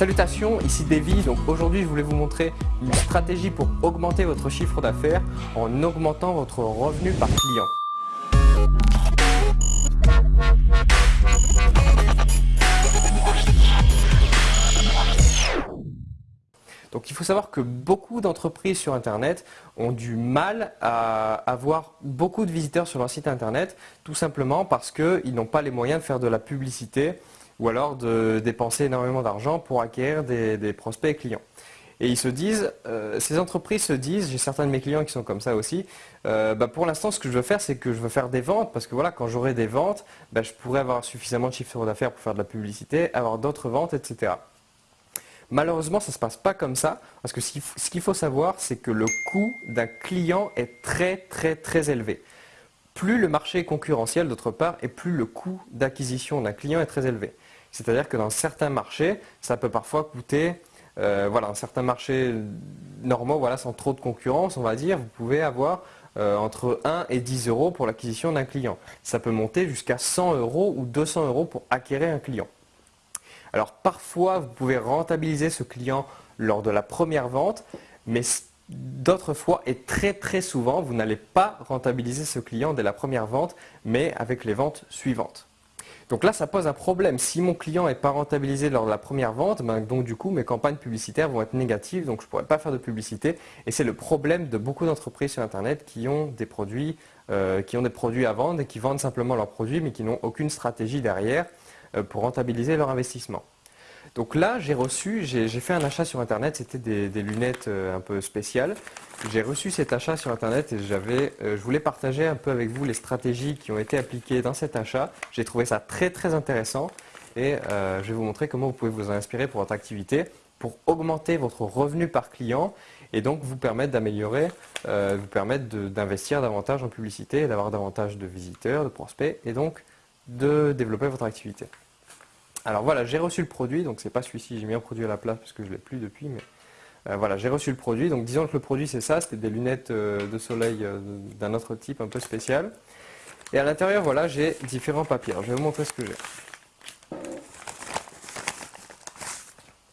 Salutations, ici Davy. Donc aujourd'hui, je voulais vous montrer une stratégie pour augmenter votre chiffre d'affaires en augmentant votre revenu par client. Donc il faut savoir que beaucoup d'entreprises sur Internet ont du mal à avoir beaucoup de visiteurs sur leur site Internet, tout simplement parce qu'ils n'ont pas les moyens de faire de la publicité ou alors de dépenser énormément d'argent pour acquérir des, prospects et clients. Et ils se disent, euh, ces entreprises se disent, j'ai certains de mes clients qui sont comme ça aussi, euh, bah, pour l'instant ce que je veux faire c'est que je veux faire des ventes parce que voilà quand j'aurai des ventes, bah, je pourrai avoir suffisamment de chiffre d'affaires pour faire de la publicité, avoir d'autres ventes, etc. Malheureusement, ça ne se passe pas comme ça, parce que ce qu'il faut savoir, c'est que le coût d'un client est très très très élevé. Plus le marché est concurrentiel d'autre part, et plus le coût d'acquisition d'un client est très élevé. C'est-à-dire que dans certains marchés, ça peut parfois coûter, euh, voilà, dans certains marchés normaux, voilà, sans trop de concurrence, on va dire, vous pouvez avoir euh, entre 1 et 10 euros pour l'acquisition d'un client. Ça peut monter jusqu'à 100 euros ou 200 euros pour acquérir un client. Alors parfois, vous pouvez rentabiliser ce client lors de la première vente, mais d'autres fois et très très souvent, vous n'allez pas rentabiliser ce client dès la première vente, mais avec les ventes suivantes. Donc là, ça pose un problème. Si mon client n'est pas rentabilisé lors de la première vente, ben, donc du coup, mes campagnes publicitaires vont être négatives, donc je ne pourrai pas faire de publicité. Et c'est le problème de beaucoup d'entreprises sur Internet qui ont des produits, euh, qui ont des produits à vendre et qui vendent simplement leurs produits, mais qui n'ont aucune stratégie derrière. Euh, pour rentabiliser leur investissement. Donc là, j'ai reçu, j'ai fait un achat sur Internet, c'était des, lunettes euh, un peu spéciales. J'ai reçu cet achat sur Internet et euh, je voulais partager un peu avec vous les stratégies qui ont été appliquées dans cet achat. J'ai trouvé ça très très intéressant et je vais vous montrer comment vous pouvez vous en inspirer pour votre activité pour augmenter votre revenu par client et donc vous permettre d'améliorer, vous permettre d'investir davantage en publicité, d'avoir davantage de visiteurs, de prospects et donc de développer votre activité. Alors voilà, j'ai reçu le produit, donc c'est pas celui-ci, j'ai mis un produit à la place parce que je l'ai plus depuis, mais euh, voilà, j'ai reçu le produit. Donc disons que le produit c'est ça, c'était des lunettes euh, de soleil euh, d'un autre type un peu spécial. Et à l'intérieur, voilà, j'ai différents papiers. je vais vous montrer ce que j'ai.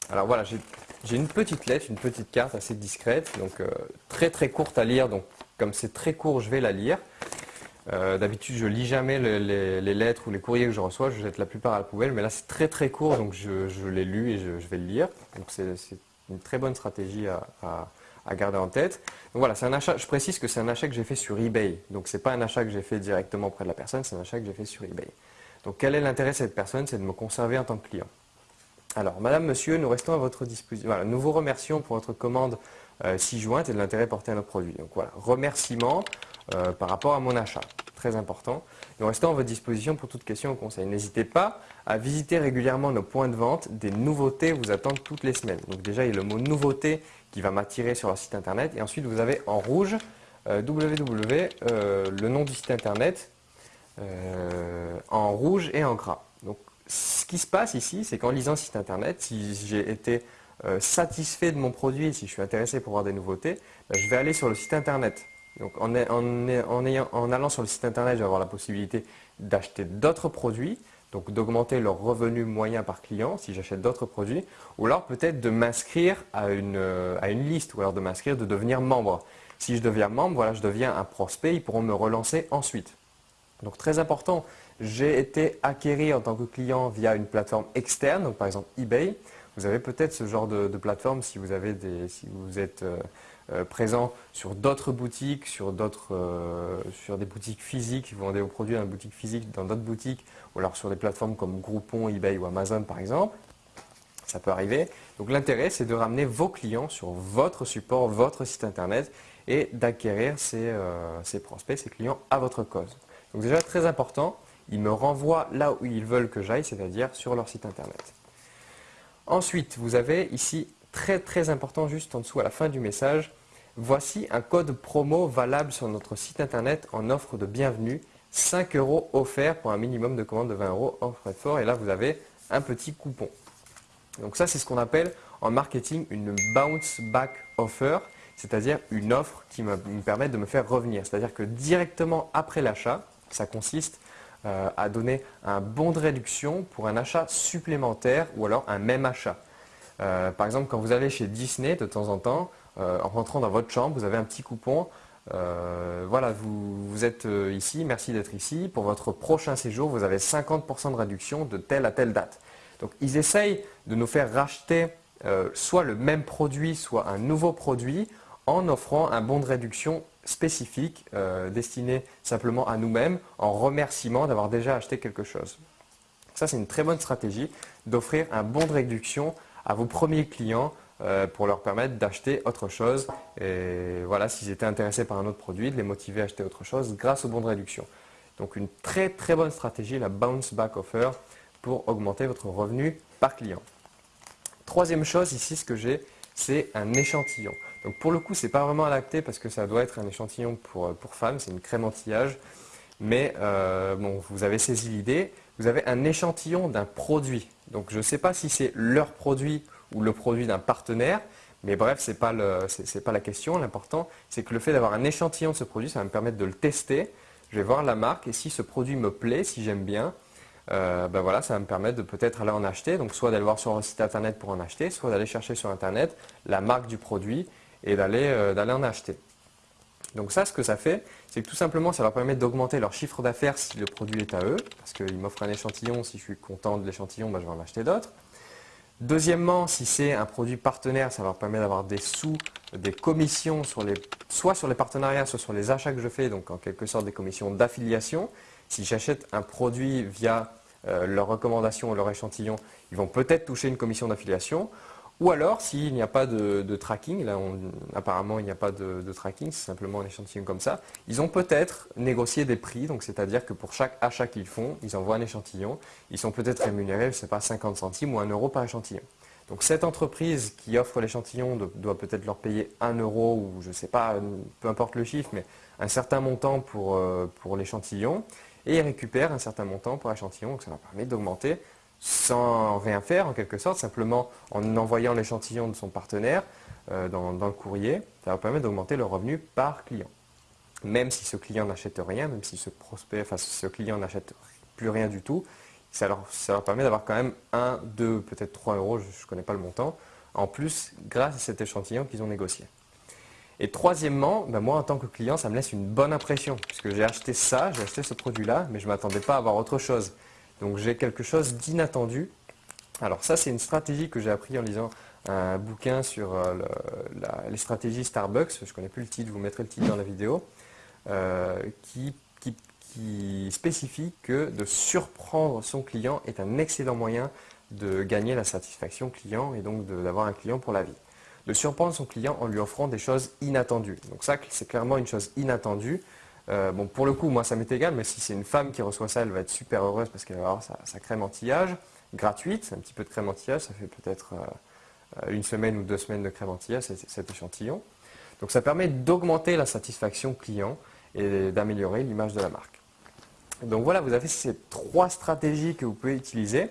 Alors voilà, j'ai une petite lettre, une petite carte assez discrète, donc très très courte à lire, donc comme c'est très court, je vais la lire. Euh, d'habitude, je lis jamais les, lettres ou les courriers que je reçois, je jette la plupart à la poubelle, mais là c'est très très court, donc je, l'ai lu et je, vais le lire. Donc c'est une très bonne stratégie à, garder en tête. Donc voilà, c'est un achat, je précise que c'est un achat que j'ai fait sur eBay, donc ce n'est pas un achat que j'ai fait directement auprès de la personne, c'est un achat que j'ai fait sur eBay. Donc quel est l'intérêt de cette personne? C'est de me conserver en tant que client. Alors, madame, monsieur, nous restons à votre disposition. Voilà, nous vous remercions pour votre commande euh, jointe et de l'intérêt porté à notre produit. Donc voilà, remerciement. Euh, par rapport à mon achat. Très important. Nous restons à votre disposition pour toute question ou conseil. N'hésitez pas à visiter régulièrement nos points de vente. Des nouveautés vous attendent toutes les semaines. Donc déjà, il y a le mot nouveauté qui va m'attirer sur leur site internet. Et ensuite, vous avez en rouge euh, www, euh, le nom du site internet, en rouge et en gras. Donc ce qui se passe ici, c'est qu'en lisant site internet, si j'ai été satisfait de mon produit, si je suis intéressé pour voir des nouveautés, ben, je vais aller sur le site internet donc en, allant sur le site internet, je vais avoir la possibilité d'acheter d'autres produits, donc d'augmenter leur revenu moyen par client si j'achète d'autres produits, ou alors peut-être de m'inscrire à une, liste, ou alors de m'inscrire, de devenir membre. Si je deviens membre, voilà, je deviens un prospect, ils pourront me relancer ensuite. Donc très important, j'ai été acquéri en tant que client via une plateforme externe, donc par exemple eBay. Vous avez peut-être ce genre de, plateforme si vous, des, êtes euh, euh, présent sur d'autres boutiques, sur, euh, sur des boutiques physiques, vous vendez vos produits dans une boutique physique, dans d'autres boutiques, ou alors sur des plateformes comme Groupon, eBay ou Amazon par exemple. Ça peut arriver. Donc l'intérêt, c'est de ramener vos clients sur votre support, votre site internet et d'acquérir ces, ces, prospects, ces clients à votre cause. Donc déjà très important, ils me renvoient là où ils veulent que j'aille, c'est-à-dire sur leur site internet. Ensuite, vous avez ici très très important juste en dessous à la fin du message, voici un code promo valable sur notre site internet en offre de bienvenue, 5 euros offerts pour un minimum de commande de 20 euros en frais de fort et là vous avez un petit coupon. Donc ça c'est ce qu'on appelle en marketing une bounce back offer, c'est-à-dire une offre qui me, permet de me faire revenir. C'est-à-dire que directement après l'achat, ça consiste euh, à donner un bon de réduction pour un achat supplémentaire ou alors un même achat. par exemple, quand vous allez chez Disney de temps en temps, en rentrant dans votre chambre, vous avez un petit coupon. voilà, vous, vous êtes ici, merci d'être ici. Pour votre prochain séjour, vous avez 50% de réduction de telle à telle date. Donc ils essayent de nous faire racheter soit le même produit, soit un nouveau produit en offrant un bon de réduction spécifique euh, destiné simplement à nous-mêmes en remerciement d'avoir déjà acheté quelque chose. Ça, c'est une très bonne stratégie d'offrir un bon de réduction à vos premiers clients euh, pour leur permettre d'acheter autre chose. Et voilà, s'ils étaient intéressés par un autre produit, de les motiver à acheter autre chose grâce au bon de réduction. Donc une très très bonne stratégie, la Bounce Back Offer, pour augmenter votre revenu par client. Troisième chose ici, ce que j'ai, c'est un échantillon. Donc pour le coup, ce n'est pas vraiment lacté parce que ça doit être un échantillon pour, euh, pour femmes, c'est une crème anti-âge. Mais euh, bon, vous avez saisi l'idée, vous avez un échantillon d'un produit. Donc je ne sais pas si c'est leur produit ou le produit d'un partenaire, mais bref, ce n'est pas, pas la question. L'important, c'est que le fait d'avoir un échantillon de ce produit, ça va me permettre de le tester. Je vais voir la marque et si ce produit me plaît, si j'aime bien, euh, ben voilà, ça va me permettre de peut-être aller en acheter. Donc soit d'aller voir sur un site internet pour en acheter, soit d'aller chercher sur internet la marque du produit et euh, d'aller en acheter. Donc ça, ce que ça fait, c'est que tout simplement, ça leur permet d'augmenter leur chiffre d'affaires si le produit est à eux, parce qu'ils m'offrent un échantillon, si je suis content de l'échantillon, ben, je vais en acheter d'autres. Deuxièmement, si c'est un produit partenaire, ça leur permet d'avoir des sous, des commissions, soit sur les partenariats, soit sur les achats que je fais, donc en quelque sorte des commissions d'affiliation. Si j'achète un produit via euh, leur recommandation ou leur échantillon, ils vont peut-être toucher une commission d'affiliation. Ou alors, s'il n'y a pas de, tracking, là apparemment il n'y a pas de, tracking, c'est simplement un échantillon comme ça, ils ont peut-être négocié des prix, donc c'est-à-dire que pour chaque achat qu'ils font, ils envoient un échantillon, ils sont peut-être rémunérés, je ne sais pas, 50 centimes ou 1 euro par échantillon. Donc cette entreprise qui offre l'échantillon doit peut-être leur payer 1 euro ou je ne sais pas, peu importe le chiffre, mais un certain montant pour, euh, pour l'échantillon et ils récupèrent un certain montant pour l'échantillon, donc ça leur permet d'augmenter sans rien faire en quelque sorte, simplement en envoyant l'échantillon de son partenaire euh, dans, le courrier, ça va permettre d'augmenter le revenu par client. Même si ce client n'achète rien, même si ce prospect, enfin ce client n'achète plus rien du tout, ça leur, permet d'avoir quand même 1, 2, peut-être 3 euros, je ne connais pas le montant, en plus grâce à cet échantillon qu'ils ont négocié. Et troisièmement, ben moi en tant que client, ça me laisse une bonne impression, puisque j'ai acheté ça, j'ai acheté ce produit-là, mais je ne m'attendais pas à avoir autre chose. Donc j'ai quelque chose d'inattendu. Alors ça, c'est une stratégie que j'ai appris en lisant un bouquin sur euh, les stratégies Starbucks. Je ne connais plus le titre, vous mettrai le titre dans la vidéo. Euh, qui, spécifie que de surprendre son client est un excellent moyen de gagner la satisfaction client et donc d'avoir un client pour la vie. De surprendre son client en lui offrant des choses inattendues. Donc ça, c'est clairement une chose inattendue. Euh, bon, pour le coup, moi, ça m'est égal, mais si c'est une femme qui reçoit ça, elle va être super heureuse parce qu'elle va avoir sa, crème anti-âge gratuite. Un petit peu de crème anti-âge, ça fait peut-être euh, une semaine ou deux semaines de crème anti-âge, cet échantillon. Donc ça permet d'augmenter la satisfaction client et d'améliorer l'image de la marque. Donc voilà, vous avez ces trois stratégies que vous pouvez utiliser.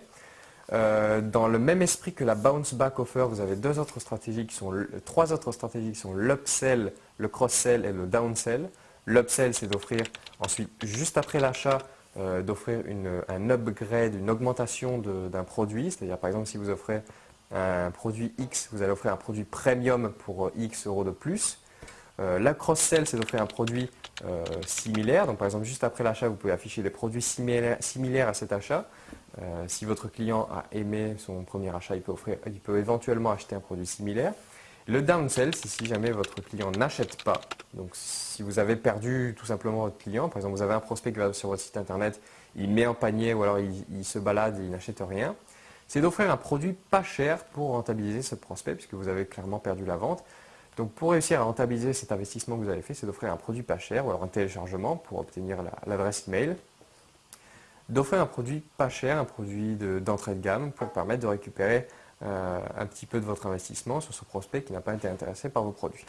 Euh, dans le même esprit que la bounce back offer, vous avez deux autres stratégies qui sont trois autres stratégies qui sont l'upsell, le cross-sell et le downsell. L'upsell, c'est d'offrir ensuite, juste après l'achat, euh, d'offrir un upgrade, une augmentation d'un produit. C'est-à-dire, par exemple, si vous offrez un produit X, vous allez offrir un produit premium pour euh, X euros de plus. Euh, la cross-sell, c'est d'offrir un produit similaire. Donc, par exemple, juste après l'achat, vous pouvez afficher des produits similaires, à cet achat. si votre client a aimé son premier achat, il peut, il peut éventuellement acheter un produit similaire. Le downsell, c'est si jamais votre client n'achète pas. Donc si vous avez perdu tout simplement votre client, par exemple vous avez un prospect qui va sur votre site internet, il met un panier ou alors il, se balade et il n'achète rien, c'est d'offrir un produit pas cher pour rentabiliser ce prospect puisque vous avez clairement perdu la vente. Donc pour réussir à rentabiliser cet investissement que vous avez fait, c'est d'offrir un produit pas cher ou alors un téléchargement pour obtenir l'adresse email. D'offrir un produit pas cher, un produit d'entrée de gamme pour permettre de récupérer euh, un petit peu de votre investissement sur ce prospect qui n'a pas été intéressé par vos produits.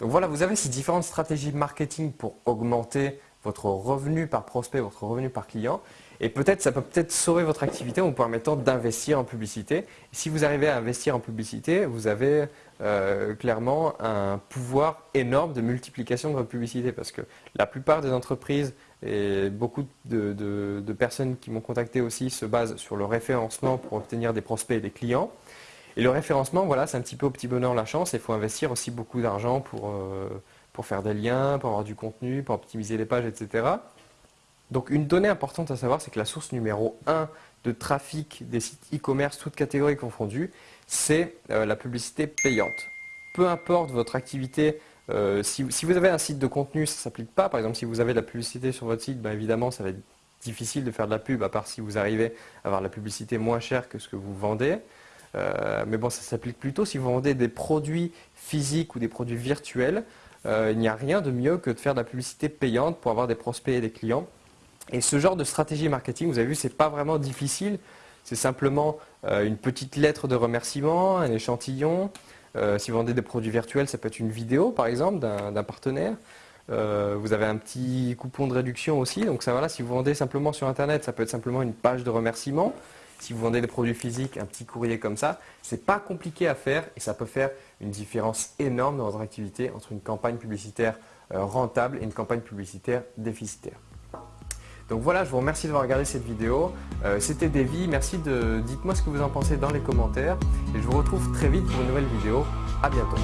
Donc voilà, vous avez ces différentes stratégies marketing pour augmenter votre revenu par prospect, votre revenu par client. Et peut-être, ça peut peut-être sauver votre activité en vous permettant d'investir en publicité. Si vous arrivez à investir en publicité, vous avez euh, clairement un pouvoir énorme de multiplication de votre publicité. Parce que la plupart des entreprises et beaucoup de, personnes qui m'ont contacté aussi se basent sur le référencement pour obtenir des prospects et des clients. Et le référencement, voilà, c'est un petit peu au petit bonheur la chance. Il faut investir aussi beaucoup d'argent pour, pour faire des liens, pour avoir du contenu, pour optimiser les pages, etc. Donc une donnée importante à savoir, c'est que la source numéro 1 de trafic des sites e-commerce, toutes catégories confondues, c'est la publicité payante. Peu importe votre activité, si, vous avez un site de contenu, ça ne s'applique pas. Par exemple, si vous avez de la publicité sur votre site, ben, évidemment, ça va être difficile de faire de la pub, à part si vous arrivez à avoir la publicité moins chère que ce que vous vendez. Euh, mais bon, ça s'applique plutôt si vous vendez des produits physiques ou des produits virtuels. Euh, il n'y a rien de mieux que de faire de la publicité payante pour avoir des prospects et des clients. Et ce genre de stratégie marketing, vous avez vu, ce n'est pas vraiment difficile. C'est simplement euh, une petite lettre de remerciement, un échantillon. Si vous vendez des produits virtuels, ça peut être une vidéo, par exemple, d'un partenaire. Euh, vous avez un petit coupon de réduction aussi. Donc ça, voilà, si vous vendez simplement sur Internet, ça peut être simplement une page de remerciement. Si vous vendez des produits physiques, un petit courrier comme ça, ce n'est pas compliqué à faire et ça peut faire une différence énorme dans votre activité entre une campagne publicitaire euh, rentable et une campagne publicitaire déficitaire. Donc voilà, je vous remercie d'avoir regardé cette vidéo. Euh, c'était Davy, merci de dites-moi ce que vous en pensez dans les commentaires et je vous retrouve très vite pour une nouvelle vidéo. A bientôt.